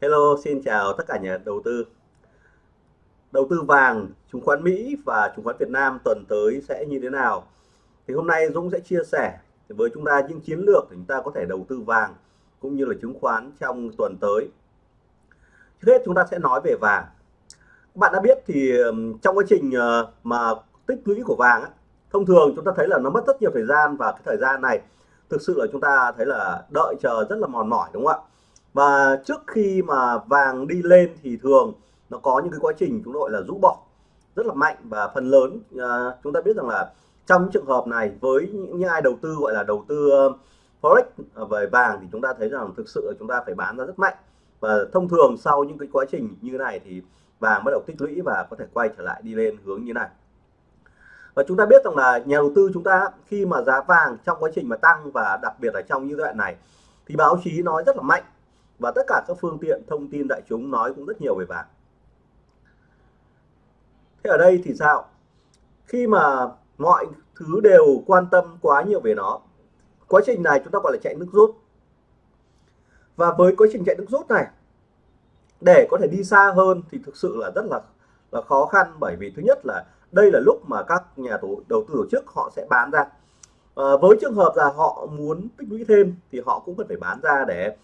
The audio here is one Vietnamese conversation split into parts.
Hello, xin chào tất cả nhà đầu tư. Đầu tư vàng, chứng khoán Mỹ và chứng khoán Việt Nam tuần tới sẽ như thế nào? Thì hôm nay Dũng sẽ chia sẻ với chúng ta những chiến lược để chúng ta có thể đầu tư vàng cũng như là chứng khoán trong tuần tới. Trước hết chúng ta sẽ nói về vàng. Các bạn đã biết thì trong quá trình ờ, mà tích lũy của vàng thông thường chúng ta thấy là nó mất rất nhiều thời gian và cái thời gian này thực sự là chúng ta thấy là đợi chờ rất là mòn mỏi đúng không ạ? Và trước khi mà vàng đi lên thì thường nó có những cái quá trình chúng gọi là rũ bỏ rất là mạnh và phần lớn uh, chúng ta biết rằng là trong những trường hợp này với những, những ai đầu tư gọi là đầu tư uh, forex về vàng thì chúng ta thấy rằng thực sự chúng ta phải bán ra rất mạnh. Và thông thường sau những cái quá trình như này thì vàng bắt đầu tích lũy và có thể quay trở lại đi lên hướng như này. Và chúng ta biết rằng là nhà đầu tư chúng ta khi mà giá vàng trong quá trình mà tăng và đặc biệt là trong như đoạn này thì báo chí nói rất là mạnh và tất cả các phương tiện thông tin đại chúng nói cũng rất nhiều về vàng thế ở đây thì sao? Khi mà mọi thứ đều quan tâm quá nhiều về nó quá trình này chúng ta gọi là chạy nước rút. Và với quá trình chạy nước rút này để có thể đi xa hơn thì thực sự là rất là là khó khăn. Bởi vì thứ nhất là đây là lúc mà các nhà đầu tư tổ chức họ sẽ bán ra. À, với trường hợp là họ muốn tích lũy thêm thì họ cũng cần phải bán ra để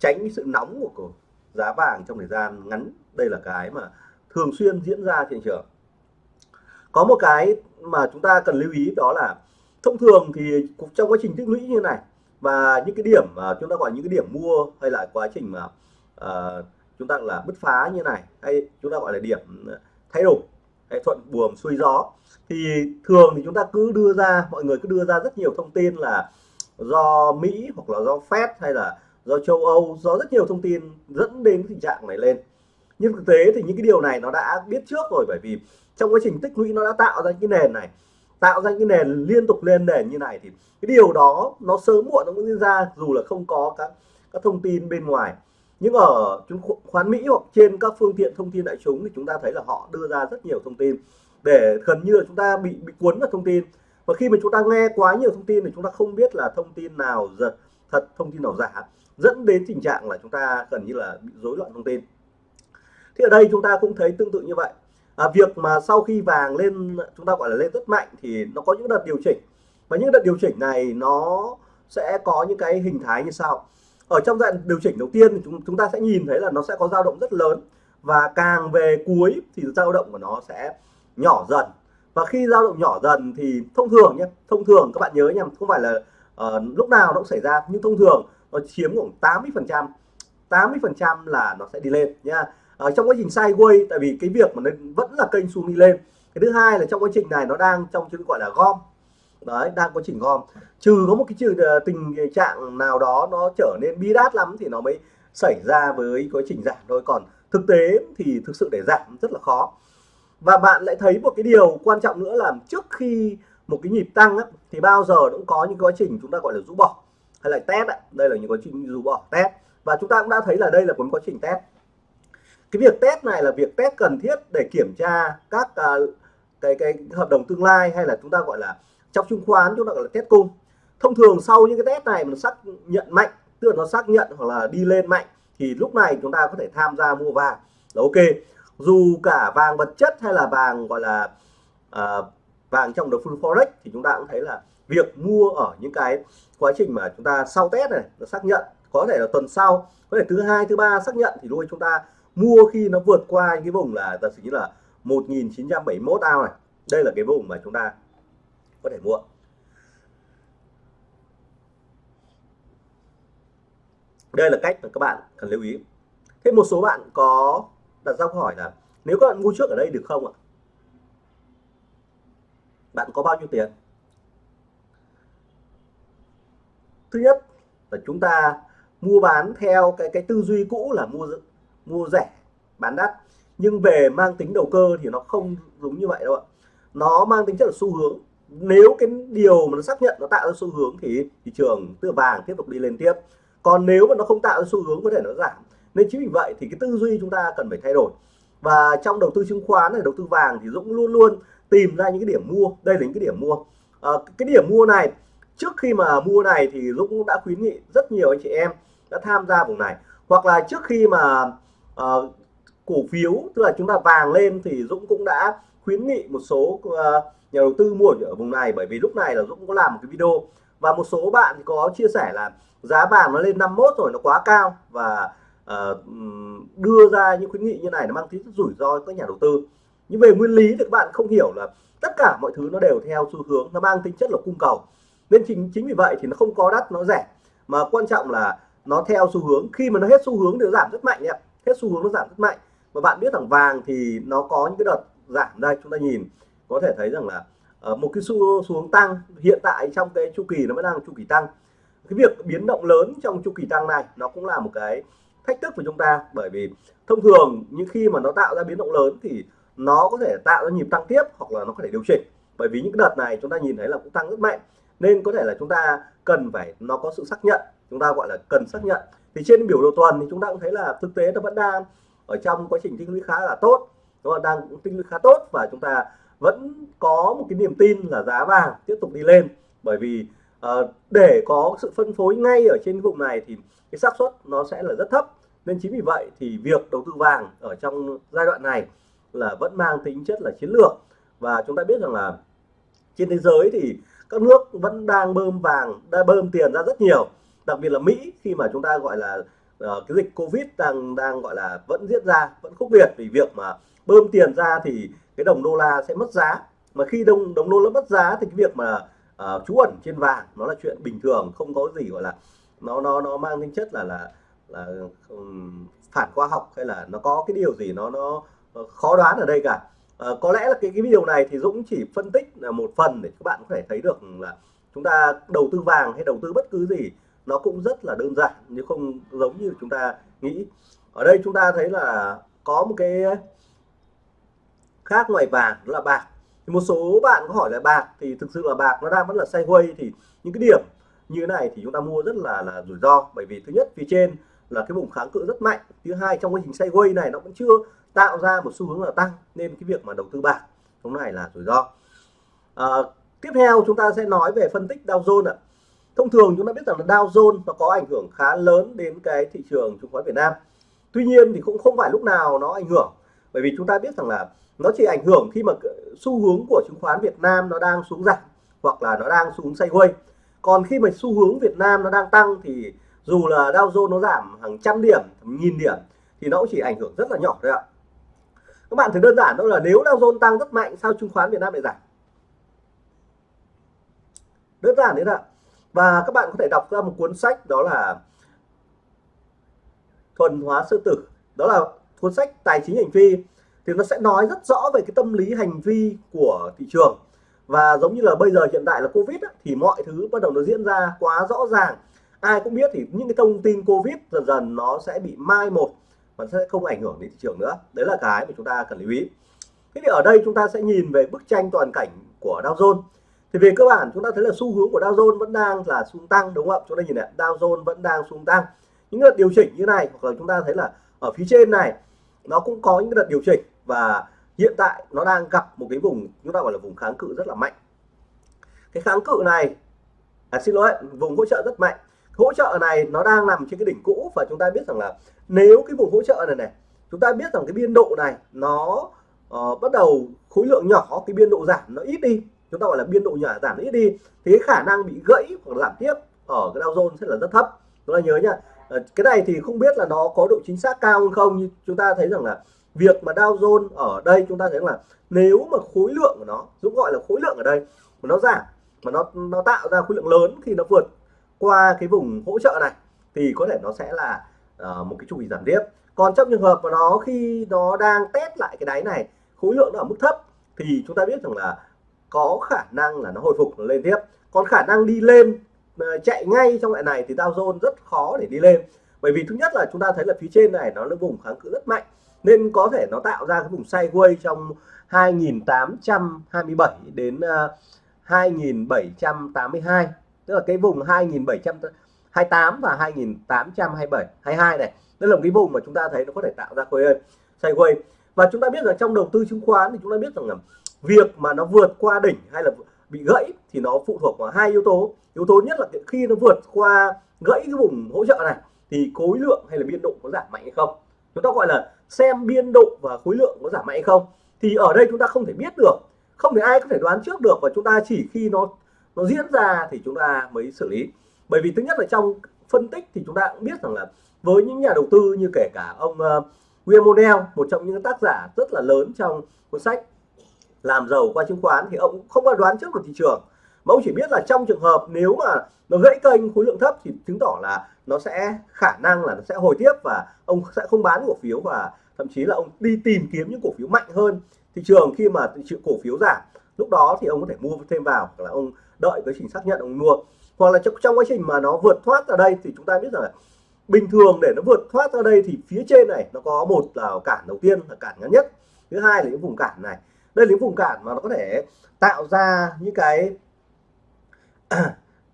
tránh sự nóng của giá vàng trong thời gian ngắn. Đây là cái mà thường xuyên diễn ra trên thị trường. Có một cái mà chúng ta cần lưu ý đó là thông thường thì trong quá trình tích lũy như này và những cái điểm mà chúng ta gọi những cái điểm mua hay là quá trình mà uh, chúng ta là bứt phá như này hay chúng ta gọi là điểm thay đổi hay thuận buồm xuôi gió thì thường thì chúng ta cứ đưa ra mọi người cứ đưa ra rất nhiều thông tin là do Mỹ hoặc là do Fed hay là do châu Âu, do rất nhiều thông tin dẫn đến tình trạng này lên. Nhưng thực tế thì những cái điều này nó đã biết trước rồi, bởi vì trong quá trình tích lũy nó đã tạo ra cái nền này, tạo ra cái nền liên tục lên nền như này thì cái điều đó nó sớm muộn nó cũng diễn ra, dù là không có các các thông tin bên ngoài. Nhưng ở chứng khoán Mỹ hoặc trên các phương tiện thông tin đại chúng thì chúng ta thấy là họ đưa ra rất nhiều thông tin để gần như là chúng ta bị bị cuốn vào thông tin. Và khi mà chúng ta nghe quá nhiều thông tin thì chúng ta không biết là thông tin nào thật, thông tin nào giả dẫn đến tình trạng là chúng ta gần như là bị rối loạn thông tin. Thì ở đây chúng ta cũng thấy tương tự như vậy. À, việc mà sau khi vàng lên chúng ta gọi là lên rất mạnh thì nó có những đợt điều chỉnh. Và những đợt điều chỉnh này nó sẽ có những cái hình thái như sau. Ở trong đoạn điều chỉnh đầu tiên thì chúng chúng ta sẽ nhìn thấy là nó sẽ có dao động rất lớn. Và càng về cuối thì dao động của nó sẽ nhỏ dần. Và khi dao động nhỏ dần thì thông thường nhé thông thường các bạn nhớ nhầm, không phải là uh, lúc nào nó cũng xảy ra nhưng thông thường nó chiếm khoảng 80 phần trăm. 80 phần trăm là nó sẽ đi lên nha ở ờ, trong quá trình sideways tại vì cái việc mà nó vẫn là kênh xuống đi lên. Cái thứ hai là trong quá trình này nó đang trong chữ gọi là gom. Đấy đang quá trình gom. Trừ có một cái trừ ờ, tình trạng nào đó nó trở nên bi đát lắm thì nó mới xảy ra với quá trình giảm thôi. Còn thực tế thì thực sự để giảm rất là khó. Và bạn lại thấy một cái điều quan trọng nữa là trước khi một cái nhịp tăng á, thì bao giờ cũng có những quá trình chúng ta gọi là rũ bỏ hay là test ạ. Đây là những quá trình dù bỏ test. Và chúng ta cũng đã thấy là đây là một quá trình test. Cái việc test này là việc test cần thiết để kiểm tra các uh, cái cái hợp đồng tương lai hay là chúng ta gọi là trong chứng khoán chúng ta gọi là test cung. Thông thường sau những cái test này nó xác nhận mạnh tức là nó xác nhận hoặc là đi lên mạnh thì lúc này chúng ta có thể tham gia mua vàng. Là ok. Dù cả vàng vật chất hay là vàng gọi là uh, vàng trong đầu full forex thì chúng ta cũng thấy là việc mua ở những cái quá trình mà chúng ta sau test này, nó xác nhận, có thể là tuần sau, có thể thứ hai, thứ ba xác nhận, thì đôi chúng ta mua khi nó vượt qua những cái vùng là giả sử như là 1971 ao này. Đây là cái vùng mà chúng ta có thể mua. Đây là cách mà các bạn cần lưu ý. Thêm một số bạn có đặt ra câu hỏi là, nếu các bạn mua trước ở đây được không ạ? Bạn có bao nhiêu tiền? Thứ nhất là chúng ta mua bán theo cái cái tư duy cũ là mua mua rẻ bán đắt. Nhưng về mang tính đầu cơ thì nó không đúng như vậy đâu ạ. Nó mang tính chất là xu hướng. Nếu cái điều mà nó xác nhận nó tạo ra xu hướng thì thị trường tự vàng tiếp tục đi lên tiếp. Còn nếu mà nó không tạo ra xu hướng có thể nó giảm. Nên chính vì vậy thì cái tư duy chúng ta cần phải thay đổi. Và trong đầu tư chứng khoán này đầu tư vàng thì Dũng luôn luôn tìm ra những cái điểm mua. Đây là những cái điểm mua. À, cái điểm mua này trước khi mà mua này thì Dũng cũng đã khuyến nghị rất nhiều anh chị em đã tham gia vùng này. Hoặc là trước khi mà uh, cổ phiếu tức là chúng ta vàng lên thì Dũng cũng đã khuyến nghị một số uh, nhà đầu tư mua ở vùng này. Bởi vì lúc này là Dũng có làm một cái video và một số bạn có chia sẻ là giá vàng nó lên 51 rồi nó quá cao. Và uh, đưa ra những khuyến nghị như này nó mang tính rủi ro các nhà đầu tư. Nhưng về nguyên lý thì các bạn không hiểu là tất cả mọi thứ nó đều theo xu hướng nó mang tính chất là cung cầu nên chính chính vì vậy thì nó không có đắt, nó rẻ. Mà quan trọng là nó theo xu hướng. Khi mà nó hết xu hướng thì nó giảm rất mạnh ạ. Hết xu hướng nó giảm rất mạnh. Và bạn biết rằng vàng thì nó có những cái đợt giảm đây, chúng ta nhìn, có thể thấy rằng là ờ, một cái xu xuống tăng hiện tại trong cái chu kỳ nó vẫn đang chu kỳ tăng. Cái việc biến động lớn trong chu kỳ tăng này nó cũng là một cái thách thức của chúng ta. Bởi vì thông thường những khi mà nó tạo ra biến động lớn thì nó có thể tạo ra nhịp tăng tiếp hoặc là nó có thể điều chỉnh. Bởi vì những đợt này chúng ta nhìn thấy là cũng tăng rất mạnh nên có thể là chúng ta cần phải nó có sự xác nhận chúng ta gọi là cần xác nhận. Thì trên biểu đồ tuần thì chúng ta cũng thấy là thực tế nó vẫn đang ở trong quá trình tích lũy khá là tốt. Nó đang tích lũy khá tốt và chúng ta vẫn có một cái niềm tin là giá vàng tiếp tục đi lên. Bởi vì uh, để có sự phân phối ngay ở trên vùng này thì cái xác suất nó sẽ là rất thấp. Nên chính vì vậy thì việc đầu tư vàng ở trong giai đoạn này là vẫn mang tính chất là chiến lược. Và chúng ta biết rằng là trên thế giới thì các nước vẫn đang bơm vàng đang bơm tiền ra rất nhiều. Đặc biệt là Mỹ khi mà chúng ta gọi là uh, cái dịch Covid đang đang gọi là vẫn diễn ra vẫn khốc liệt vì việc mà bơm tiền ra thì cái đồng đô la sẽ mất giá. Mà khi đồng đồng đô la mất giá thì cái việc mà uh, trú ẩn trên vàng nó là chuyện bình thường không có gì gọi là nó nó nó mang tính chất là là là um, phản khoa học hay là nó có cái điều gì nó nó khó đoán ở đây cả à, có lẽ là cái cái video này thì Dũng chỉ phân tích là một phần để các bạn có thể thấy được là chúng ta đầu tư vàng hay đầu tư bất cứ gì nó cũng rất là đơn giản nhưng không giống như chúng ta nghĩ. Ở đây chúng ta thấy là có một cái khác ngoài vàng đó là bạc. Thì một số bạn có hỏi là bạc thì thực sự là bạc nó đang vẫn là sideways thì những cái điểm như thế này thì chúng ta mua rất là là rủi ro. Bởi vì thứ nhất phía trên là cái vùng kháng cự rất mạnh. Thứ hai trong quá trình sideways này nó vẫn chưa tạo ra một xu hướng là tăng nên cái việc mà đầu tư bạc lúc này là rủi ro. À, tiếp theo chúng ta sẽ nói về phân tích Dow Jones ạ. Thông thường chúng ta biết rằng là Dow Jones nó có ảnh hưởng khá lớn đến cái thị trường chứng khoán Việt Nam. Tuy nhiên thì cũng không phải lúc nào nó ảnh hưởng bởi vì chúng ta biết rằng là nó chỉ ảnh hưởng khi mà xu hướng của chứng khoán Việt Nam nó đang xuống giảm hoặc là nó đang xuống sideways còn khi mà xu hướng Việt Nam nó đang tăng thì dù là Dow Jones nó giảm hàng trăm điểm nghìn điểm thì nó cũng chỉ ảnh hưởng rất là nhỏ thôi ạ. Các bạn thử đơn giản đó là nếu Dow Jones tăng rất mạnh sao chứng khoán Việt Nam lại giảm? Đơn giản đấy ạ? Và các bạn có thể đọc ra một cuốn sách đó là thuần hóa sư tử. Đó là cuốn sách tài chính hành vi. Thì nó sẽ nói rất rõ về cái tâm lý hành vi của thị trường. Và giống như là bây giờ hiện tại là covid á, thì mọi thứ bắt đầu nó diễn ra quá rõ ràng ai cũng biết thì những cái thông tin covid dần dần nó sẽ bị mai một và sẽ không ảnh hưởng đến thị trường nữa. Đấy là cái mà chúng ta cần lưu ý. Thế thì ở đây chúng ta sẽ nhìn về bức tranh toàn cảnh của Dow Jones. Thì về cơ bản chúng ta thấy là xu hướng của Dow Jones vẫn đang là xu tăng đúng không ạ? Chúng ta nhìn này Dow Jones vẫn đang xu tăng. Những đợt điều chỉnh như này hoặc là chúng ta thấy là ở phía trên này nó cũng có những đợt điều chỉnh và hiện tại nó đang gặp một cái vùng chúng ta gọi là vùng kháng cự rất là mạnh. Cái kháng cự này à, xin lỗi vùng hỗ trợ rất mạnh hỗ trợ này nó đang nằm trên cái đỉnh cũ và chúng ta biết rằng là nếu cái vùng hỗ trợ này này chúng ta biết rằng cái biên độ này nó uh, bắt đầu khối lượng nhỏ cái biên độ giảm nó ít đi chúng ta gọi là biên độ nhỏ giảm nó ít đi thì cái khả năng bị gãy hoặc giảm tiếp ở cái Dow Jones sẽ là rất thấp. Chúng ta nhớ nhá uh, ờ, cái này thì không biết là nó có độ chính xác cao hơn không nhưng chúng ta thấy rằng là việc mà Dow Jones ở đây chúng ta thấy là nếu mà khối lượng của nó Dũng gọi là khối lượng ở đây mà nó giảm mà nó nó tạo ra khối lượng lớn khi nó vượt qua cái vùng hỗ trợ này thì có thể nó sẽ là uh, một cái chu kỳ giảm tiếp còn trong trường hợp mà nó khi nó đang test lại cái đáy này khối lượng nó ở mức thấp thì chúng ta biết rằng là có khả năng là nó hồi phục nó lên tiếp. Còn khả năng đi lên ờ, chạy ngay trong loại này thì Dow Jones rất khó để đi lên. Bởi vì thứ nhất là chúng ta thấy là phía trên này nó là vùng kháng cự rất mạnh nên có thể nó tạo ra cái vùng sideways trong 2827 đến ờ, 2782 tức là cái vùng 2728 và 2827 22 này. Đây là một cái vùng mà chúng ta thấy nó có thể tạo ra khối quay. và chúng ta biết rằng trong đầu tư chứng khoán thì chúng ta biết rằng là việc mà nó vượt qua đỉnh hay là bị gãy thì nó phụ thuộc vào hai yếu tố. Yếu tố nhất là khi nó vượt qua gãy cái vùng hỗ trợ này thì khối lượng hay là biên độ có giảm mạnh hay không? Chúng ta gọi là xem biên độ và khối lượng có giảm mạnh hay không? Thì ở đây chúng ta không thể biết được, không thể ai có thể đoán trước được và chúng ta chỉ khi nó nó diễn ra thì chúng ta mới xử lý. Bởi vì thứ nhất là trong phân tích thì chúng ta cũng biết rằng là với những nhà đầu tư như kể cả ông uh, William O'Neill một trong những tác giả rất là lớn trong cuốn sách làm giàu qua chứng khoán thì ông cũng không có đoán trước được thị trường. Mà ông chỉ biết là trong trường hợp nếu mà nó gãy kênh khối lượng thấp thì chứng tỏ là nó sẽ khả năng là nó sẽ hồi tiếp và ông sẽ không bán cổ phiếu và thậm chí là ông đi tìm kiếm những cổ phiếu mạnh hơn thị trường khi mà chịu cổ phiếu giảm. Lúc đó thì ông có thể mua thêm vào là ông đợi cái trình xác nhận ông mua. Hoặc là trong, trong quá trình mà nó vượt thoát ra đây thì chúng ta biết rằng là bình thường để nó vượt thoát ra đây thì phía trên này nó có một là cản đầu tiên là cản ngắn nhất. Thứ hai là những vùng cản này. Đây là những vùng cản mà nó có thể tạo ra những cái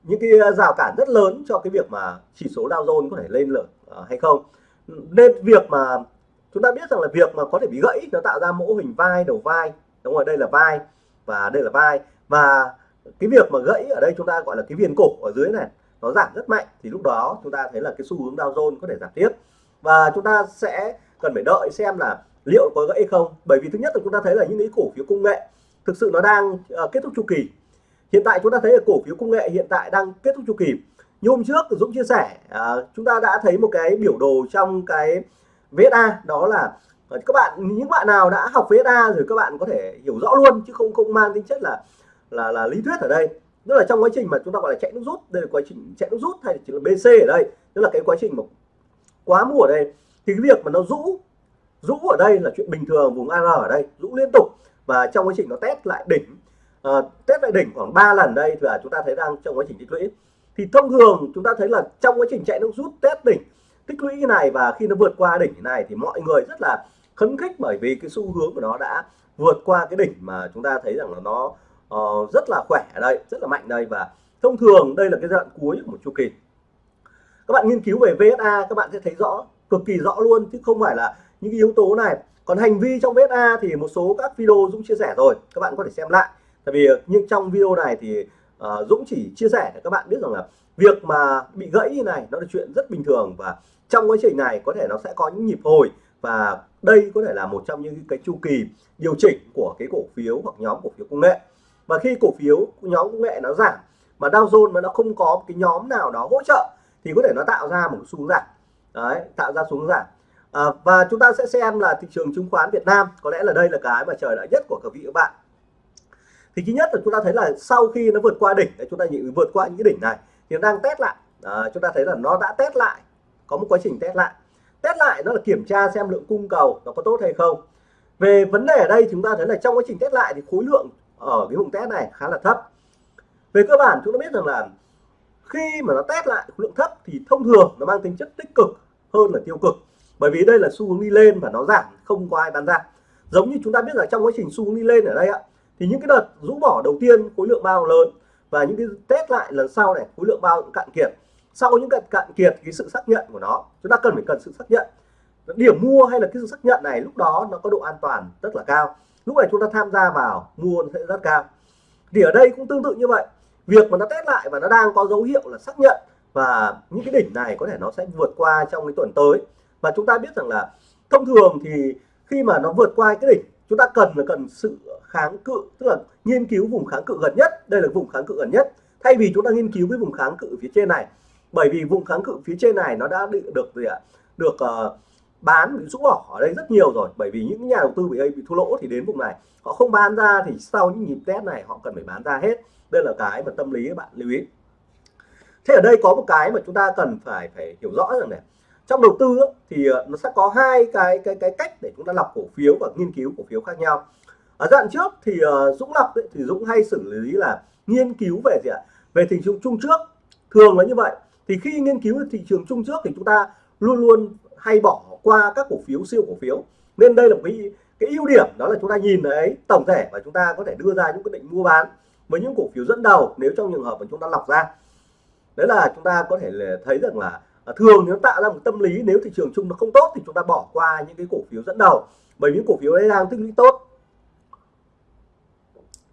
những cái rào cản rất lớn cho cái việc mà chỉ số Dow Jones có thể lên lở uh, à, hay không. Nên việc mà chúng ta biết rằng là việc mà có thể bị gãy nó tạo ra mẫu hình vai đầu vai. Đúng rồi đây là vai và đây là vai. Và cái việc mà gãy ở đây chúng ta gọi là cái viền cổ ở dưới này nó giảm rất mạnh thì lúc đó chúng ta thấy là cái xu hướng Dow Jones có thể giảm tiếp. Và chúng ta sẽ cần phải đợi xem là liệu có gãy không. Bởi vì thứ nhất là chúng ta thấy là những cái cổ phiếu công nghệ thực sự nó đang uh, kết thúc chu kỳ. Hiện tại chúng ta thấy là cổ phiếu công nghệ hiện tại đang kết thúc chu kỳ. Như hôm trước Dũng chia sẻ uh, chúng ta đã thấy một cái biểu đồ trong cái VSA đó là uh, các bạn những bạn nào đã học VSA rồi các bạn có thể hiểu rõ luôn chứ không không mang tính chất là là là lý thuyết ở đây. Tức là trong quá trình mà chúng ta gọi là chạy nước rút đây là quá trình chạy nước rút hay là chỉ là BC ở đây tức là cái quá trình mà quá mua ở đây thì cái việc mà nó rũ rũ ở đây là chuyện bình thường vùng AR ở đây rũ liên tục. Và trong quá trình nó test lại đỉnh uh, test lại đỉnh khoảng 3 lần đây thì chúng ta thấy đang trong quá trình tích lũy. Thì thông thường chúng ta thấy là trong quá trình chạy nước rút test đỉnh tích lũy này và khi nó vượt qua đỉnh này thì mọi người rất là khấn khích bởi vì cái xu hướng của nó đã vượt qua cái đỉnh mà chúng ta thấy rằng là nó uh, rất là khỏe ở đây rất là mạnh đây và thông thường đây là cái giai đoạn cuối của một chu kỳ. Các bạn nghiên cứu về VSA các bạn sẽ thấy rõ cực kỳ rõ luôn chứ không phải là những cái yếu tố này. Còn hành vi trong VSA thì một số các video Dũng chia sẻ rồi các bạn có thể xem lại. Tại vì ờ, nhưng trong video này thì uh, Dũng chỉ chia sẻ để các bạn biết rằng là việc mà bị gãy như này nó là chuyện rất bình thường và trong quá trình này có thể nó sẽ có những nhịp hồi và đây có thể là một trong những cái chu kỳ điều chỉnh của cái cổ phiếu hoặc nhóm cổ phiếu công nghệ và khi cổ phiếu nhóm công nghệ nó giảm mà Dow Jones mà nó không có cái nhóm nào đó hỗ trợ thì có thể nó tạo ra một xuống giảm. Đấy tạo ra xuống giảm. À, và chúng ta sẽ xem là thị trường chứng khoán Việt Nam có lẽ là đây là cái mà trời đã nhất của các vị các bạn. Thì thứ nhất là chúng ta thấy là sau khi nó vượt qua đỉnh chúng ta nhìn vượt qua những cái đỉnh này thì nó đang test lại. À, chúng ta thấy là nó đã test lại có một quá trình test lại. Test lại nó là kiểm tra xem lượng cung cầu nó có tốt hay không. Về vấn đề ở đây chúng ta thấy là trong quá trình test lại thì khối lượng ở cái vùng test này khá là thấp. Về cơ bản, chúng ta biết rằng là khi mà nó test lại khối lượng thấp thì thông thường nó mang tính chất tích cực hơn là tiêu cực. Bởi vì đây là xu hướng đi lên và nó giảm, không có ai bán ra. Giống như chúng ta biết là trong quá trình xu hướng đi lên ở đây ạ, thì những cái đợt rũ bỏ đầu tiên khối lượng bao lớn và những cái test lại lần sau này khối lượng bao cạn kiệt. Sau những cạn cạn kiệt, cái sự xác nhận của nó, chúng ta cần phải cần sự xác nhận. Điểm mua hay là cái sự xác nhận này lúc đó nó có độ an toàn rất là cao lúc này chúng ta tham gia vào mua nó sẽ rất cao. Thì ở đây cũng tương tự như vậy. Việc mà nó test lại và nó đang có dấu hiệu là xác nhận và những cái đỉnh này có thể nó sẽ vượt qua trong cái tuần tới. Và chúng ta biết rằng là thông thường thì khi mà nó vượt qua cái đỉnh chúng ta cần là cần sự kháng cự tức là nghiên cứu vùng kháng cự gần nhất. Đây là vùng kháng cự gần nhất. Thay vì chúng ta nghiên cứu cái vùng kháng cự phía trên này. Bởi vì vùng kháng cự phía trên này nó đã được gì ạ? Được uh, bán, bị rũ bỏ ở đây rất nhiều rồi. Bởi vì những nhà đầu tư bị bị thua lỗ thì đến vùng này, họ không bán ra thì sau những nhịp test này họ cần phải bán ra hết. Đây là cái mà tâm lý các bạn lưu ý. Thế ở đây có một cái mà chúng ta cần phải phải hiểu rõ rằng này. Trong đầu tư thì ờ, nó sẽ có hai cái cái cái cách để chúng ta lọc cổ phiếu và nghiên cứu cổ phiếu khác nhau. Ở đoạn trước thì ờ, Dũng lọc thì Dũng hay xử lý là nghiên cứu về gì ạ? Về thị trường chung trước. Thường là như vậy. Thì khi nghiên cứu thị trường chung trước thì chúng ta luôn luôn hay bỏ qua các cổ phiếu, siêu cổ phiếu. Nên đây là một cái cái ưu điểm, đó là chúng ta nhìn thấy tổng thể và chúng ta có thể đưa ra những quyết định mua bán với những cổ phiếu dẫn đầu nếu trong trường hợp mà chúng ta lọc ra. Đấy là chúng ta có thể thấy rằng là à, thường nếu tạo ra một tâm lý nếu thị trường chung nó không tốt thì chúng ta bỏ qua những cái cổ phiếu dẫn đầu, bởi những cổ phiếu đấy đang tích lũy tốt.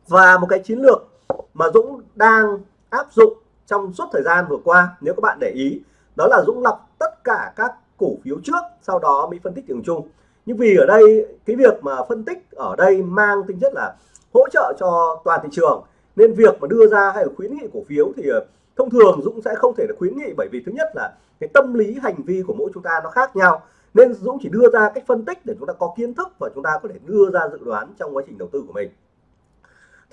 Và một cái chiến lược mà Dũng đang áp dụng trong suốt thời gian vừa qua, nếu các bạn để ý, đó là Dũng lọc tất cả các cổ phiếu trước, sau đó mới phân tích thị trường chung nhưng vì ở đây, cái việc mà phân tích ở đây mang tính chất là hỗ trợ cho toàn thị trường, nên việc mà đưa ra hay là khuyến nghị cổ phiếu thì ờ, thông thường Dũng sẽ không thể là khuyến nghị bởi vì thứ nhất là cái tâm lý, hành vi của mỗi chúng ta nó khác nhau. Nên Dũng chỉ đưa ra cách phân tích để chúng ta có kiến thức và chúng ta có thể đưa ra dự đoán trong quá trình đầu tư của mình.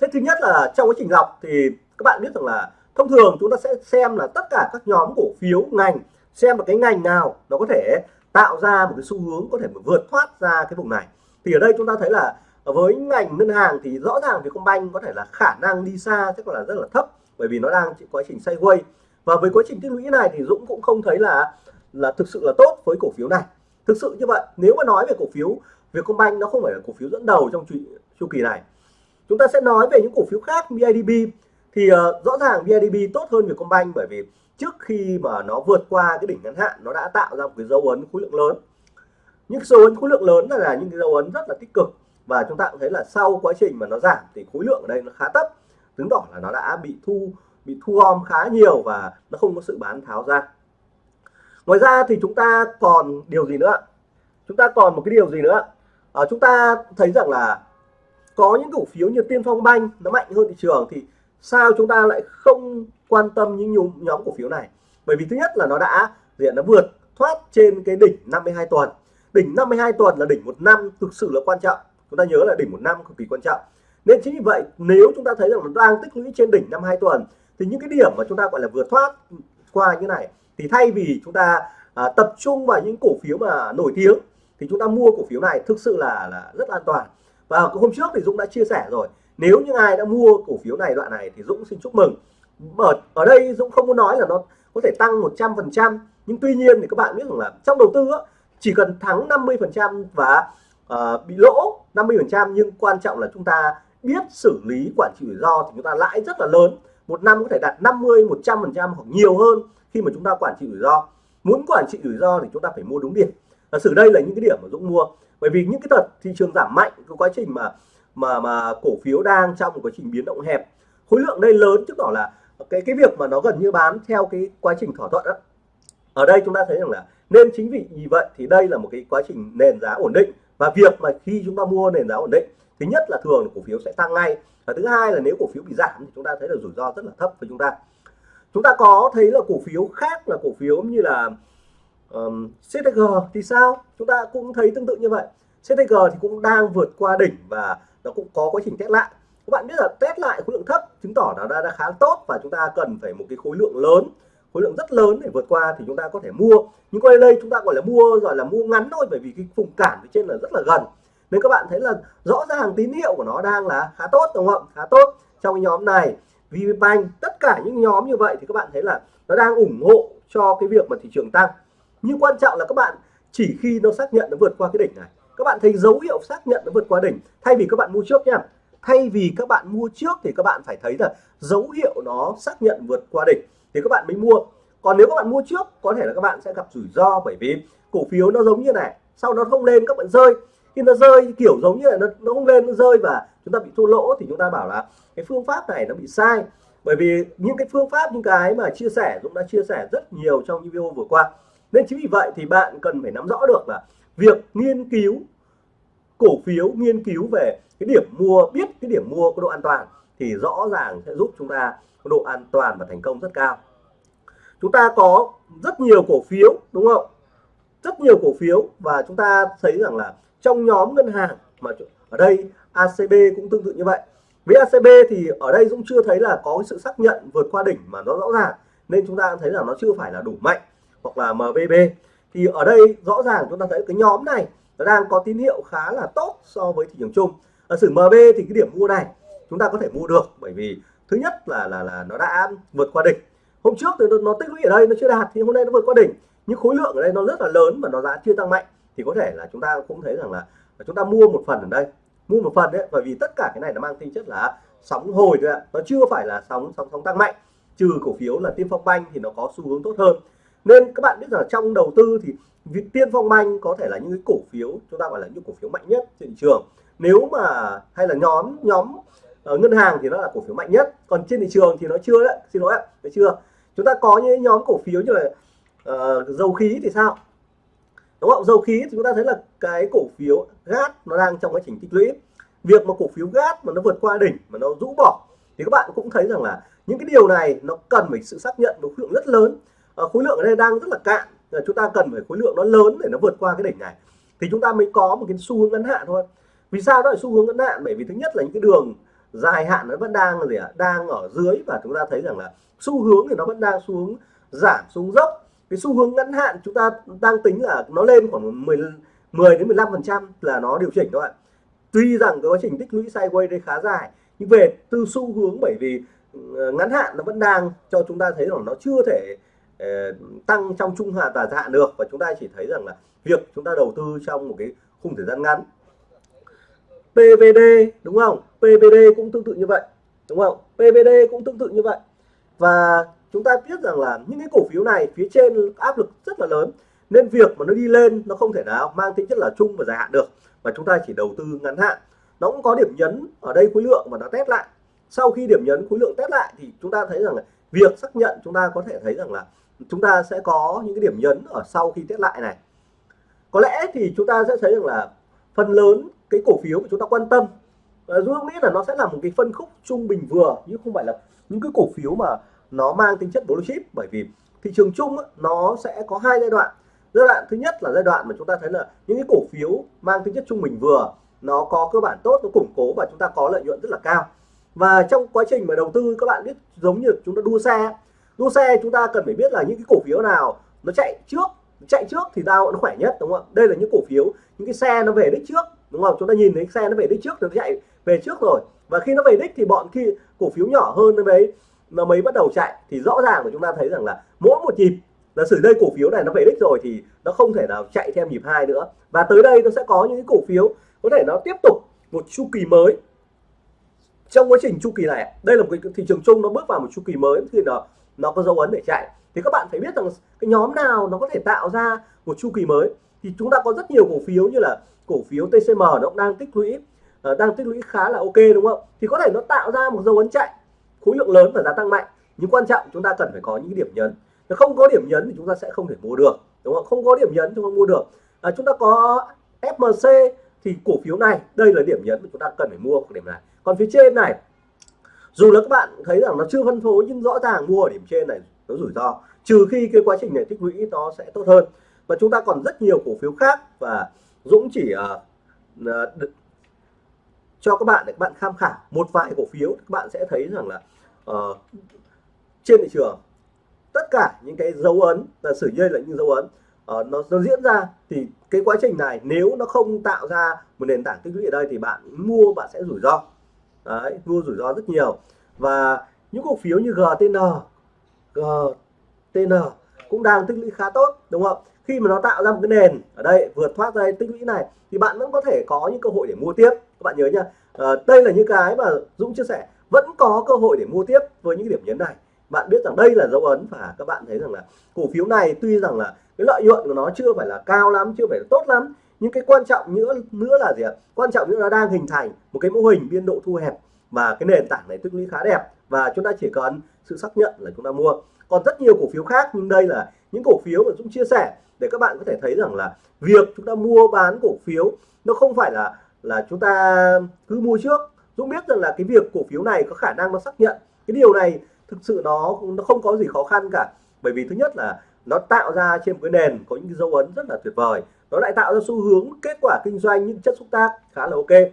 Thế thứ nhất là trong quá trình lọc thì các bạn biết rằng là thông thường chúng ta sẽ xem là tất cả các nhóm cổ phiếu ngành xem là cái ngành nào nó có thể tạo ra một cái xu hướng có thể vượt thoát ra cái vùng này. Thì ở đây chúng ta thấy là với ngành ngân hàng thì rõ ràng Vietcombank có thể là khả năng đi xa chắc là rất là thấp bởi vì nó đang quá trình sideways. Và với quá trình tích lũy này thì Dũng cũng không thấy là là thực sự là tốt với cổ phiếu này. Thực sự như vậy nếu mà nói về cổ phiếu Vietcombank nó không phải là cổ phiếu dẫn đầu trong chu, chu kỳ này. Chúng ta sẽ nói về những cổ phiếu khác BIDB thì uh, rõ ràng BIDB tốt hơn Vietcombank bởi vì trước khi mà nó vượt qua cái đỉnh ngắn hạn nó đã tạo ra một cái dấu ấn khối lượng lớn. Những dấu ấn khối lượng lớn là, là những cái dấu ấn rất là tích cực và chúng ta cũng thấy là sau quá trình mà nó giảm thì khối lượng ở đây nó khá thấp chứng tỏ là nó đã bị thu bị thu gom khá nhiều và nó không có sự bán tháo ra. Ngoài ra thì chúng ta còn điều gì nữa? Chúng ta còn một cái điều gì nữa? À, chúng ta thấy rằng là có những cổ phiếu như tiên phong banh nó mạnh hơn thị trường thì sao chúng ta lại không quan tâm những nhóm, nhóm cổ phiếu này. Bởi vì thứ nhất là nó đã diện nó vượt thoát trên cái đỉnh 52 tuần. Đỉnh 52 tuần là đỉnh một năm thực sự là quan trọng. Chúng ta nhớ là đỉnh một năm cực kỳ quan trọng. Nên chính vì vậy nếu chúng ta thấy rằng nó đang tích lũy trên đỉnh năm hai tuần thì những cái điểm mà chúng ta gọi là vượt thoát qua như này thì thay vì chúng ta à, tập trung vào những cổ phiếu mà nổi tiếng thì chúng ta mua cổ phiếu này thực sự là là rất an toàn. Và hôm trước thì Dũng đã chia sẻ rồi nếu như ai đã mua cổ phiếu này đoạn này thì Dũng xin chúc mừng ở ở đây Dũng không muốn nói là nó có thể tăng 100% nhưng tuy nhiên thì các bạn biết rằng là trong đầu tư á, chỉ cần thắng 50% và uh, bị lỗ 50% nhưng quan trọng là chúng ta biết xử lý quản trị rủi ro thì chúng ta lãi rất là lớn. Một năm có thể đạt 50 100% hoặc nhiều hơn khi mà chúng ta quản trị rủi ro. Muốn quản trị rủi ro thì chúng ta phải mua đúng điểm. Và xử đây là những cái điểm mà Dũng mua bởi vì những cái đợt thị trường giảm mạnh cái quá trình mà mà mà cổ phiếu đang trong một quá trình biến động hẹp khối lượng đây lớn chứng tỏ là cái cái việc mà nó gần như bán theo cái quá trình thỏa thuận đó ở đây chúng ta thấy rằng là nên chính vì vậy thì đây là một cái quá trình nền giá ổn định. Và việc mà khi chúng ta mua nền giá ổn định thứ nhất là thường cổ phiếu sẽ tăng ngay. Và thứ hai là nếu cổ phiếu bị giảm thì chúng ta thấy là rủi ro rất là thấp với chúng ta. Chúng ta có thấy là cổ phiếu khác là cổ phiếu như là um, CTG thì sao? Chúng ta cũng thấy tương tự như vậy. CTG thì cũng đang vượt qua đỉnh và nó cũng có quá trình test lại các bạn biết là test lại khối lượng thấp chứng tỏ nó đã, đã khá tốt và chúng ta cần phải một cái khối lượng lớn. Khối lượng rất lớn để vượt qua thì chúng ta có thể mua. Nhưng quay đây chúng ta gọi là mua rồi là mua ngắn thôi bởi vì cái vùng cản phía trên là rất là gần. Nên các bạn thấy là rõ ràng tín hiệu của nó đang là khá tốt đúng không khá tốt. Trong cái nhóm này VPBank tất cả những nhóm như vậy thì các bạn thấy là nó đang ủng hộ cho cái việc mà thị trường tăng. Nhưng quan trọng là các bạn chỉ khi nó xác nhận nó vượt qua cái đỉnh này. Các bạn thấy dấu hiệu xác nhận nó vượt qua đỉnh thay vì các bạn mua trước nha thay vì các bạn mua trước thì các bạn phải thấy là dấu hiệu nó xác nhận vượt qua đỉnh thì các bạn mới mua. Còn nếu các bạn mua trước có thể là các bạn sẽ gặp rủi ro bởi vì cổ phiếu nó giống như này sau nó không lên các bạn rơi. Khi nó rơi kiểu giống như là nó, nó không lên nó rơi và chúng ta bị thua lỗ thì chúng ta bảo là cái phương pháp này nó bị sai. Bởi vì những cái phương pháp những cái mà chia sẻ Dũng đã chia sẻ rất nhiều trong video vừa qua. Nên chính vì vậy thì bạn cần phải nắm rõ được là việc nghiên cứu cổ phiếu nghiên cứu về cái điểm mua, biết cái điểm mua có độ an toàn thì rõ ràng sẽ giúp chúng ta có độ an toàn và thành công rất cao. Chúng ta có rất nhiều cổ phiếu, đúng không? Rất nhiều cổ phiếu và chúng ta thấy rằng là trong nhóm ngân hàng mà ở đây ACB cũng tương tự như vậy. Với ACB thì ở đây Dũng chưa thấy là có sự xác nhận vượt qua đỉnh mà nó rõ ràng, nên chúng ta thấy là nó chưa phải là đủ mạnh hoặc là MBB thì ở đây rõ ràng chúng ta thấy cái nhóm này nó đang có tín hiệu khá là tốt so với thị trường chung. Ở sử MB thì cái điểm mua này chúng ta có thể mua được bởi vì thứ nhất là là là nó đã vượt qua đỉnh. Hôm trước thì nó, nó tích lũy ở đây nó chưa đạt thì hôm nay nó vượt qua đỉnh. Nhưng khối lượng ở đây nó rất là lớn và nó giá chưa tăng mạnh. Thì có thể là chúng ta cũng thấy rằng là chúng ta mua một phần ở đây. Mua một phần đấy bởi vì tất cả cái này nó mang tính chất là sóng hồi thôi ạ. Nó chưa phải là sóng sóng sóng tăng mạnh. Trừ cổ phiếu là tiên phong banh thì nó có xu hướng tốt hơn. Nên các bạn biết là trong đầu tư thì tiên phong banh có thể là những cái cổ phiếu chúng ta gọi là những cổ phiếu mạnh nhất trên thị trường. Nếu mà hay là nhóm nhóm ở ngân hàng thì nó là cổ phiếu mạnh nhất. Còn trên thị trường thì nó chưa đấy xin lỗi ạ chưa. Chúng ta có những nhóm cổ phiếu như là uh, dầu khí thì sao? Đúng không? Dầu khí thì chúng ta thấy là cái cổ phiếu gas nó đang trong quá trình tích lũy. Việc mà cổ phiếu gas mà nó vượt qua đỉnh mà nó rũ bỏ thì các bạn cũng thấy rằng là những cái điều này nó cần phải sự xác nhận một khối lượng rất lớn. À, khối lượng ở đây đang rất là cạn chúng ta cần phải khối lượng nó lớn để nó vượt qua cái đỉnh này. Thì chúng ta mới có một cái xu hướng ngắn hạn thôi. Vì sao nó lại xu hướng ngắn hạn? Bởi vì thứ nhất là những cái đường dài hạn nó vẫn đang gì ạ? Đang ở dưới và chúng ta thấy rằng là xu hướng thì nó vẫn đang xuống giảm xuống dốc. Cái xu hướng ngắn hạn chúng ta đang tính là nó lên khoảng 10 10 đến 15 phần trăm là nó điều chỉnh thôi tuy rằng cái quá trình tích lũy sideways đây khá dài nhưng về từ xu hướng bởi vì ờ, ngắn hạn nó vẫn đang cho chúng ta thấy rằng nó chưa thể uh, Ờ, tăng trong trung hạn và dài hạn được. Và chúng ta chỉ thấy rằng là việc chúng ta đầu tư trong một cái khung thời gian ngắn. PVD đúng không? PVD cũng tương tự như vậy, đúng không? PVD cũng tương tự như vậy. Và chúng ta biết rằng là những cái cổ phiếu này phía trên áp lực rất là lớn, nên việc mà nó đi lên nó không thể nào mang tính chất là chung và dài hạn được. Mà chúng ta chỉ đầu tư ngắn hạn. Nó cũng có điểm nhấn ở đây khối lượng và nó test lại. Sau khi điểm nhấn khối lượng test lại thì chúng ta thấy rằng là việc xác nhận chúng ta có thể thấy rằng là chúng ta sẽ có những cái điểm nhấn ở sau khi test lại này. Có lẽ thì chúng ta sẽ thấy rằng là phần lớn cái cổ phiếu mà chúng ta quan tâm Dũng nghĩ là nó sẽ là một cái phân khúc trung bình vừa nhưng không phải là những cái cổ phiếu mà nó mang tính chất blue chip. Bởi vì thị trường chung nó sẽ có hai giai đoạn. Giai đoạn thứ nhất là giai đoạn mà chúng ta thấy là những cái cổ phiếu mang tính chất trung bình vừa, nó có cơ bản tốt, nó củng cố và chúng ta có lợi nhuận rất là cao. Và trong quá trình mà đầu tư, các bạn biết giống như chúng ta đua xe đua xe chúng ta cần phải biết là những cái cổ phiếu nào nó chạy trước chạy trước thì tao nó khỏe nhất, đúng không ạ? Đây là những cổ phiếu, những cái xe nó về đích trước, đúng không? Chúng ta nhìn thấy xe nó về đích trước, nó chạy về trước rồi. Và khi nó về đích thì bọn khi cổ phiếu nhỏ hơn nó mới nó mới bắt đầu chạy. Thì rõ ràng là chúng ta thấy rằng là mỗi một nhịp là sử đây cổ phiếu này nó về đích rồi thì nó không thể nào chạy thêm nhịp hai nữa. Và tới đây nó sẽ có những cái cổ phiếu có thể nó tiếp tục một chu kỳ mới. Trong quá trình chu kỳ này, đây là một cái thị trường chung, nó bước vào một chu kỳ mới, thì nó nó có dấu ấn để chạy. Thì các bạn phải biết rằng cái nhóm nào nó có thể tạo ra một chu kỳ mới. Thì chúng ta có rất nhiều cổ phiếu như là cổ phiếu TCM nó cũng đang tích lũy uh, đang tích lũy khá là ok đúng không? Thì có thể nó tạo ra một dấu ấn chạy khối lượng lớn và giá tăng mạnh. Nhưng quan trọng chúng ta cần phải có những điểm nhấn. Nếu không có điểm nhấn thì chúng ta sẽ không thể mua được đúng không? Không có điểm nhấn chúng ta mua được. À, chúng ta có FMC thì cổ phiếu này đây là điểm nhấn mà chúng ta cần phải mua điểm này. Còn phía trên này dù là các bạn thấy rằng nó chưa phân phối nhưng rõ ràng mua ở điểm trên này nó rủi ro trừ khi cái quá trình này tích lũy nó sẽ tốt hơn. Và chúng ta còn rất nhiều cổ phiếu khác và Dũng chỉ uh, uh, cho các bạn để các bạn tham khảo một vài cổ phiếu các bạn sẽ thấy rằng là uh, trên thị trường tất cả những cái dấu ấn là sử dây là những dấu ấn uh, nó, nó diễn ra thì cái quá trình này nếu nó không tạo ra một nền tảng tích lũy ở đây thì bạn mua bạn sẽ rủi ro đấy mua rủi ro rất nhiều. Và những cổ phiếu như GTN GTN cũng đang tích lũy khá tốt đúng không? Khi mà nó tạo ra một cái nền ở đây vượt thoát ra tích lũy này thì bạn vẫn có thể có những cơ hội để mua tiếp. Các bạn nhớ nha à, đây là những cái mà Dũng chia sẻ vẫn có cơ hội để mua tiếp với những điểm nhấn này. Bạn biết rằng đây là dấu ấn và các bạn thấy rằng là cổ phiếu này tuy rằng là cái lợi nhuận của nó chưa phải là cao lắm chưa phải là tốt lắm nhưng cái quan trọng nữa nữa là gì ạ? Quan trọng nữa là đang hình thành một cái mô hình biên độ thu hẹp và cái nền tảng này tích lũy khá đẹp và chúng ta chỉ cần sự xác nhận là chúng ta mua. Còn rất nhiều cổ phiếu khác, nhưng đây là những cổ phiếu mà Dũng chia sẻ để các bạn có thể thấy rằng là việc chúng ta mua bán cổ phiếu nó không phải là là chúng ta cứ mua trước. Dũng biết rằng là cái việc cổ phiếu này có khả năng nó xác nhận. Cái điều này thực sự nó nó không có gì khó khăn cả. Bởi vì thứ nhất là nó tạo ra trên một cái nền có những cái dấu ấn rất là tuyệt vời nó lại tạo ra xu hướng kết quả kinh doanh những chất xúc tác khá là ok.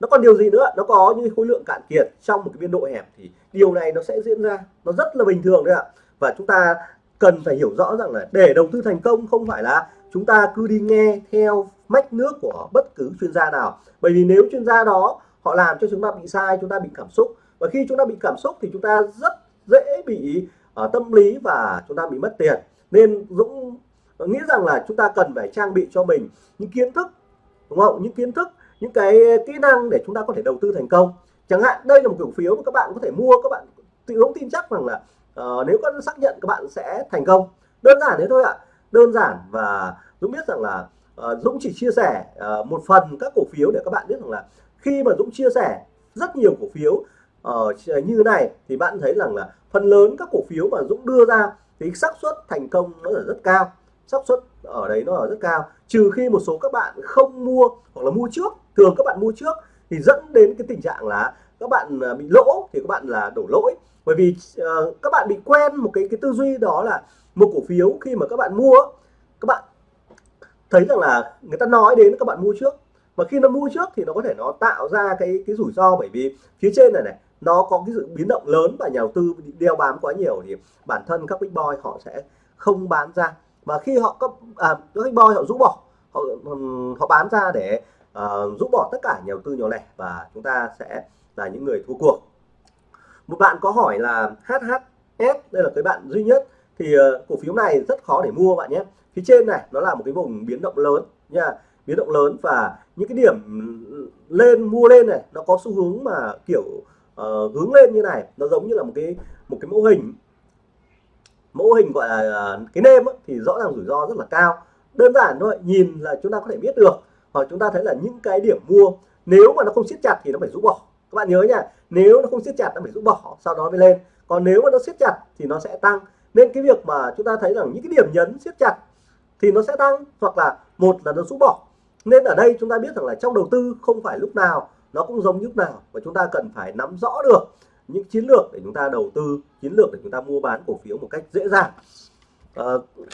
Nó còn điều gì nữa? Nó có những khối lượng cạn kiệt trong một cái biên độ hẹp thì điều này nó sẽ diễn ra. Nó rất là bình thường đấy ạ. Và chúng ta cần phải hiểu rõ rằng là để đầu tư thành công không phải là chúng ta cứ đi nghe theo mách nước của bất cứ chuyên gia nào. Bởi vì nếu chuyên gia đó họ làm cho chúng ta bị sai chúng ta bị cảm xúc. Và khi chúng ta bị cảm xúc thì chúng ta rất dễ bị uh, tâm lý và chúng ta bị mất tiền. Nên Dũng nghĩ rằng là chúng ta cần phải trang bị cho mình những kiến thức đúng không? Những kiến thức những cái kỹ năng để chúng ta có thể đầu tư thành công. Chẳng hạn đây là một cổ phiếu mà các bạn có thể mua các bạn tự Dũng tin chắc rằng là uh, nếu có xác nhận các bạn sẽ thành công. Đơn giản thế thôi ạ. Đơn giản và Dũng biết rằng là uh, Dũng chỉ chia sẻ uh, một phần các cổ phiếu để các bạn biết rằng là khi mà Dũng chia sẻ rất nhiều cổ phiếu uh, như này thì bạn thấy rằng là phần lớn các cổ phiếu mà Dũng đưa ra thì xác suất thành công nó là rất cao xác suất ở đấy nó ở rất cao. Trừ khi một số các bạn không mua hoặc là mua trước thường các bạn mua trước thì dẫn đến cái tình trạng là các bạn à, bị lỗ thì các bạn là đổ lỗi. Bởi vì uh, các bạn bị quen một cái cái tư duy đó là một cổ phiếu khi mà các bạn mua các bạn thấy rằng là người ta nói đến các bạn mua trước. Và khi nó mua trước thì nó có thể nó tạo ra cái cái rủi ro. Bởi vì phía trên này này nó có cái sự biến động lớn và nhà đầu tư đeo bám quá nhiều thì bản thân các big boy họ sẽ không bán ra mà khi họ có à, các big boy họ rũ bỏ họ họ bán ra để uh, rũ bỏ tất cả nhà đầu tư nhỏ lẻ và chúng ta sẽ là những người thua cuộc. Một bạn có hỏi là HHS đây là cái bạn duy nhất thì uh, cổ phiếu này rất khó để mua bạn nhé. Phía trên này nó là một cái vùng biến động lớn nha biến động lớn và những cái điểm lên mua lên này nó có xu hướng mà kiểu uh, hướng lên như này nó giống như là một cái một cái mẫu hình mẫu hình gọi là ờ, cái nêm ấy, thì rõ ràng rủi ro rất là cao. Đơn giản thôi nhìn là chúng ta có thể biết được hoặc chúng ta thấy là những cái điểm mua nếu mà nó không siết chặt thì nó phải rút bỏ. Các bạn nhớ nha nếu nó không siết chặt nó phải rút bỏ sau đó mới lên. Còn nếu mà nó siết chặt thì nó sẽ tăng. Nên cái việc mà chúng ta thấy rằng những cái điểm nhấn siết chặt thì nó sẽ tăng hoặc là một là nó rút bỏ. Nên ở đây chúng ta biết rằng là trong đầu tư không phải lúc nào nó cũng giống lúc nào và chúng ta cần phải nắm rõ được những chiến lược để chúng ta đầu tư chiến lược để chúng ta mua bán cổ phiếu một cách dễ dàng. À,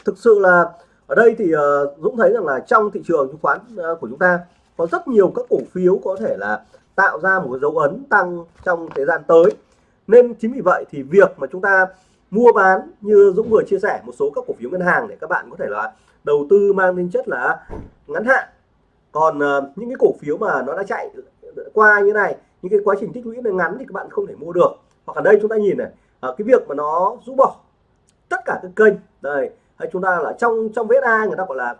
thực sự là ở đây thì uh, Dũng thấy rằng là trong thị trường chứng khoán uh, của chúng ta có rất nhiều các cổ phiếu có thể là tạo ra một dấu ấn tăng trong thời gian tới. Nên chính vì vậy thì việc mà chúng ta mua bán như Dũng vừa chia sẻ một số các cổ phiếu ngân hàng để các bạn có thể là đầu tư mang tính chất là ngắn hạn. Còn uh, những cái cổ phiếu mà nó đã chạy qua như này những cái quá trình tích lũy này ngắn thì các bạn không thể mua được. Hoặc ở đây chúng ta nhìn này à, cái việc mà nó rũ bỏ tất cả các kênh đây hay chúng ta là trong trong VSA người ta gọi là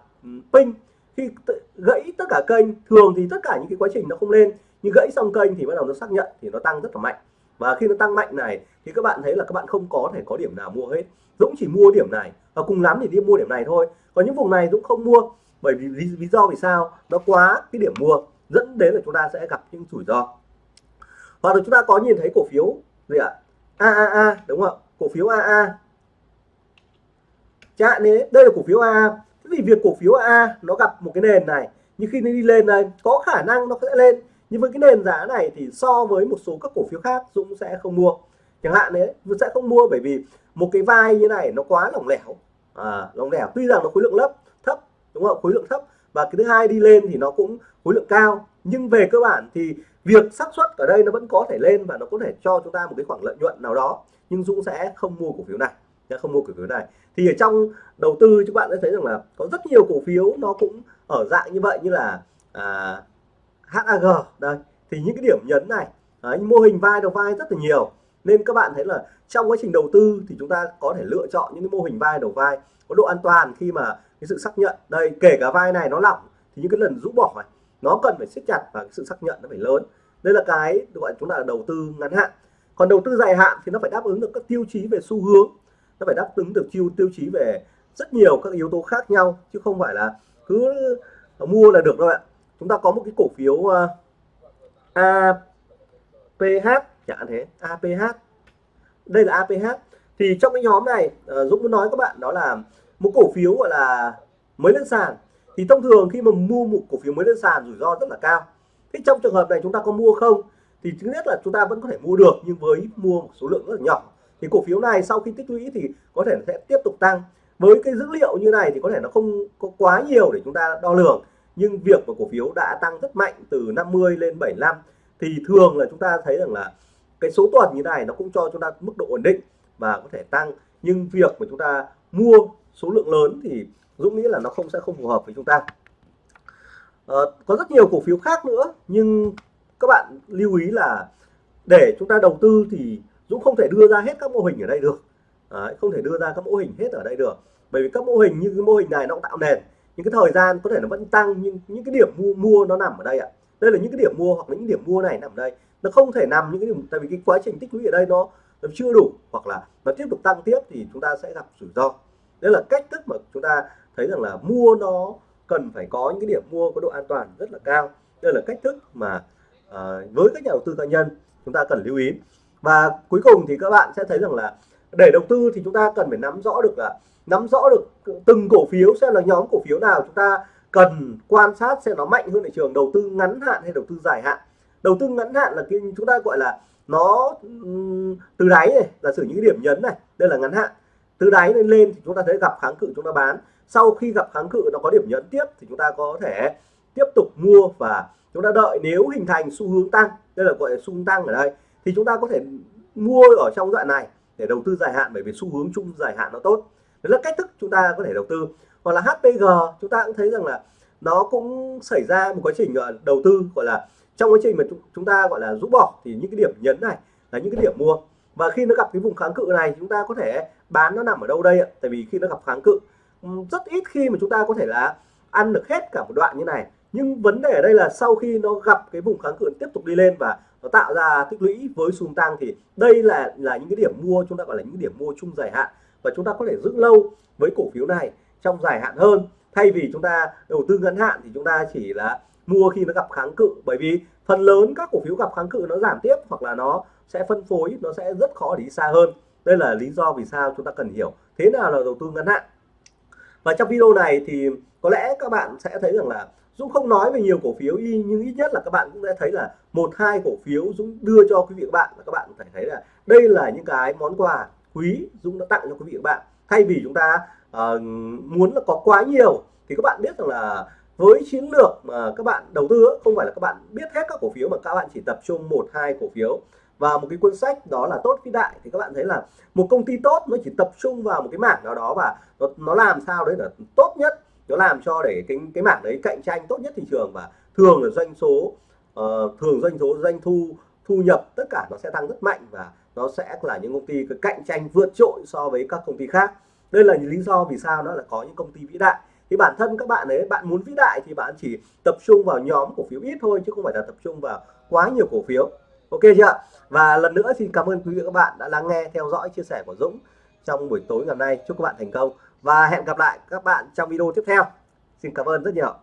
ping khi gãy tất cả kênh thường thì tất cả những cái quá trình nó không lên nhưng gãy xong kênh thì bắt đầu nó xác nhận thì nó tăng rất là mạnh. Và khi nó tăng mạnh này thì các bạn thấy là các bạn không có thể có điểm nào mua hết. Dũng chỉ mua điểm này và cùng lắm thì đi mua điểm này thôi. Còn những vùng này Dũng không mua bởi vì lý, lý do vì sao? Nó quá cái điểm mua dẫn đến là chúng ta sẽ gặp những rủi ro hoặc là chúng ta có nhìn thấy cổ phiếu gì ạ? À? AAA đúng không ạ? Cổ phiếu AA chẳng đấy đây là cổ phiếu AA thế vì việc cổ phiếu AA nó gặp một cái nền này nhưng khi nó đi lên đây có khả năng nó sẽ lên. Nhưng với cái nền giá này thì so với một số các cổ phiếu khác Dũng sẽ không mua. Chẳng hạn đấy Dũng sẽ không mua bởi vì một cái vai như này nó quá lỏng lẻo. À, lỏng lẻo. Tuy rằng nó khối lượng lớp thấp đúng không khối lượng thấp. Và cái thứ hai đi lên thì nó cũng khối lượng cao nhưng về cơ bản thì việc xác suất ở đây nó vẫn có thể lên và nó có thể cho chúng ta một cái khoảng lợi nhuận nào đó. Nhưng Dũng sẽ không mua cổ phiếu này không mua cổ phiếu này. Thì ở trong đầu tư các bạn sẽ thấy rằng là có rất nhiều cổ phiếu nó cũng ở dạng như vậy như là à, HAG đây. Thì những cái điểm nhấn này đấy, mô hình vai đầu vai rất là nhiều. Nên các bạn thấy là trong quá trình đầu tư thì chúng ta có thể lựa chọn những cái mô hình vai đầu vai có độ an toàn khi mà cái sự xác nhận. Đây kể cả vai này nó lỏng thì những cái lần rũ bỏ này nó cần phải siết chặt và sự xác nhận nó phải lớn. Đây là cái gọi chúng ta là đầu tư ngắn hạn. Còn đầu tư dài hạn thì nó phải đáp ứng được các tiêu chí về xu hướng. Nó phải đáp ứng được tiêu tiêu chí về rất nhiều các yếu tố khác nhau chứ không phải là cứ mua là được đâu ạ. Chúng ta có một cái cổ phiếu ờ, uh, APH chẳng hạn thế APH đây là APH thì trong cái nhóm này uh, Dũng muốn nói các bạn đó là một cổ phiếu gọi là mới lên sàn thì thông thường khi mà mua một cổ phiếu mới lên sàn rủi ro rất là cao. Thế trong trường hợp này chúng ta có mua không? Thì thứ nhất là chúng ta vẫn có thể mua được, nhưng với mua một số lượng rất là nhỏ. Thì cổ phiếu này sau khi tích lũy thì có thể sẽ tiếp tục tăng. Với cái dữ liệu như này thì có thể nó không có quá nhiều để chúng ta đo lường. Nhưng việc mà cổ phiếu đã tăng rất mạnh từ 50 lên 75 thì thường là chúng ta thấy rằng là cái số tuần như này nó cũng cho chúng ta mức độ ổn định và có thể tăng. Nhưng việc mà chúng ta mua số lượng lớn thì Dũng nghĩ là nó không sẽ không phù hợp với chúng ta. À, có rất nhiều cổ phiếu khác nữa nhưng các bạn lưu ý là để chúng ta đầu tư thì Dũng không thể đưa ra hết các mô hình ở đây được. À, không thể đưa ra các mô hình hết ở đây được. Bởi vì các mô hình như cái mô hình này nó cũng tạo nền những cái thời gian có thể nó vẫn tăng nhưng những cái điểm mua mua nó nằm ở đây ạ. Đây là những cái điểm mua hoặc là những điểm mua này nằm ở đây. Nó không thể nằm những cái điểm tại vì cái quá trình tích lũy ở đây nó, nó chưa đủ hoặc là nó tiếp tục tăng tiếp thì chúng ta sẽ gặp rủi ro. Đây là cách thức mà chúng ta thấy rằng là mua nó cần phải có những cái điểm mua có độ an toàn rất là cao. Đây là cách thức mà uh, với các nhà đầu tư cá nhân chúng ta cần lưu ý. Và cuối cùng thì các bạn sẽ thấy rằng là để đầu tư thì chúng ta cần phải nắm rõ được là nắm rõ được từng cổ phiếu sẽ là nhóm cổ phiếu nào chúng ta cần quan sát xem nó mạnh hơn thị trường đầu tư ngắn hạn hay đầu tư dài hạn. Đầu tư ngắn hạn là cái chúng ta gọi là nó từ đáy này là sử những điểm nhấn này đây là ngắn hạn. Từ đáy lên lên thì chúng ta thấy gặp kháng cự chúng ta bán sau khi gặp kháng cự nó có điểm nhấn tiếp thì chúng ta có thể tiếp tục mua và chúng ta đợi nếu hình thành xu hướng tăng. Đây là gọi là xu hướng tăng ở đây. Thì chúng ta có thể mua ở trong đoạn này để đầu tư dài hạn bởi vì xu hướng chung dài hạn nó tốt. Đấy là cách thức chúng ta có thể đầu tư. Hoặc là HPG chúng ta cũng thấy rằng là nó cũng xảy ra một quá trình ờ, đầu tư, gọi là trong quá trình mà chúng ta, gọi là, rũ bỏ thì những cái điểm nhấn này là những cái điểm mua. Và khi nó gặp cái vùng kháng cự này, chúng ta có thể bán nó nằm ở đâu đây ạ? Tại vì khi nó gặp kháng cự rất ít khi mà chúng ta có thể là ăn được hết cả một đoạn như này. Nhưng vấn đề ở đây là sau khi nó gặp cái vùng kháng cự tiếp tục đi lên và nó tạo ra tích lũy với xu tăng thì đây là là những cái điểm mua, chúng ta gọi là những điểm mua chung dài hạn. Và chúng ta có thể giữ lâu với cổ phiếu này trong dài hạn hơn. Thay vì chúng ta đầu tư ngắn hạn thì chúng ta chỉ là mua khi nó gặp kháng cự. Bởi vì phần lớn các cổ phiếu gặp kháng cự nó giảm tiếp hoặc là nó sẽ phân phối, nó sẽ rất khó để đi xa hơn. Đây là lý do vì sao chúng ta cần hiểu thế nào là đầu tư ngắn hạn và trong video này thì có lẽ các bạn sẽ thấy rằng là Dũng không nói về nhiều cổ phiếu y nhưng ít nhất là các bạn cũng sẽ thấy là một hai cổ phiếu Dũng đưa cho quý vị các bạn. Và các bạn phải thấy là đây là những cái món quà quý Dũng đã tặng cho quý vị các bạn. Thay vì chúng ta uh, muốn là có quá nhiều thì các bạn biết rằng là với chiến lược mà các bạn đầu tư không phải là các bạn biết hết các cổ phiếu mà các bạn chỉ tập trung một hai cổ phiếu và một cái cuốn sách đó là tốt vĩ đại. Thì các bạn thấy là một công ty tốt nó chỉ tập trung vào một cái mảng nào đó và nó, nó làm sao đấy là tốt nhất. Nó làm cho để cái cái mảng đấy cạnh tranh tốt nhất thị trường và thường là doanh số uh, thường doanh số doanh thu thu nhập tất cả nó sẽ tăng rất mạnh và nó sẽ là những công ty cạnh tranh vượt trội so với các công ty khác. Đây là những lý do vì sao nó là có những công ty vĩ đại. Thì bản thân các bạn ấy bạn muốn vĩ đại thì bạn chỉ tập trung vào nhóm cổ phiếu ít thôi chứ không phải là tập trung vào quá nhiều cổ phiếu ok chưa và lần nữa xin cảm ơn quý vị và các bạn đã lắng nghe, theo dõi, chia sẻ của Dũng trong buổi tối ngày hôm nay. Chúc các bạn thành công và hẹn gặp lại các bạn trong video tiếp theo. Xin cảm ơn rất nhiều.